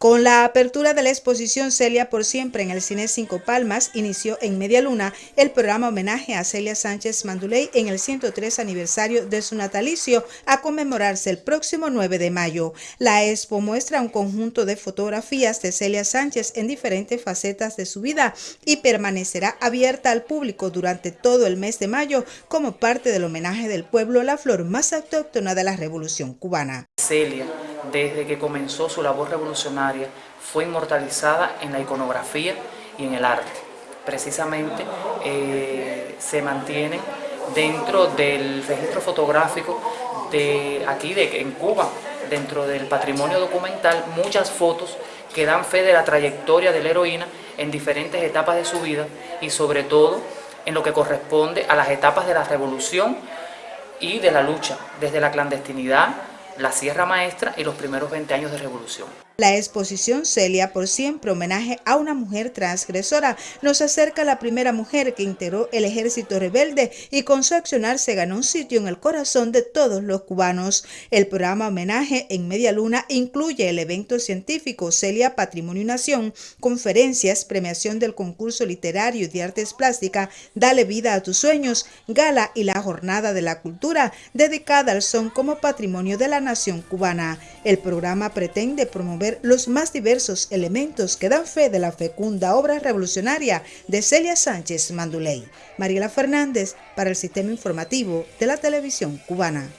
Con la apertura de la exposición Celia por siempre en el Cine Cinco Palmas, inició en Media Luna el programa homenaje a Celia Sánchez Manduley en el 103 aniversario de su natalicio a conmemorarse el próximo 9 de mayo. La expo muestra un conjunto de fotografías de Celia Sánchez en diferentes facetas de su vida y permanecerá abierta al público durante todo el mes de mayo como parte del homenaje del pueblo a la flor más autóctona de la Revolución cubana. Celia desde que comenzó su labor revolucionaria, fue inmortalizada en la iconografía y en el arte. Precisamente eh, se mantienen dentro del registro fotográfico de aquí de, en Cuba, dentro del patrimonio documental, muchas fotos que dan fe de la trayectoria de la heroína en diferentes etapas de su vida y sobre todo en lo que corresponde a las etapas de la revolución y de la lucha, desde la clandestinidad la Sierra Maestra y los primeros 20 años de revolución. La exposición Celia por siempre, homenaje a una mujer transgresora, nos acerca a la primera mujer que integró el ejército rebelde y con su accionar se ganó un sitio en el corazón de todos los cubanos. El programa homenaje en Media Luna incluye el evento científico Celia Patrimonio Nación, conferencias, premiación del concurso literario de artes plásticas, Dale vida a tus sueños, gala y la jornada de la cultura dedicada al son como patrimonio de la nación cubana. El programa pretende promover los más diversos elementos que dan fe de la fecunda obra revolucionaria de Celia Sánchez Manduley. Mariela Fernández para el Sistema Informativo de la Televisión Cubana.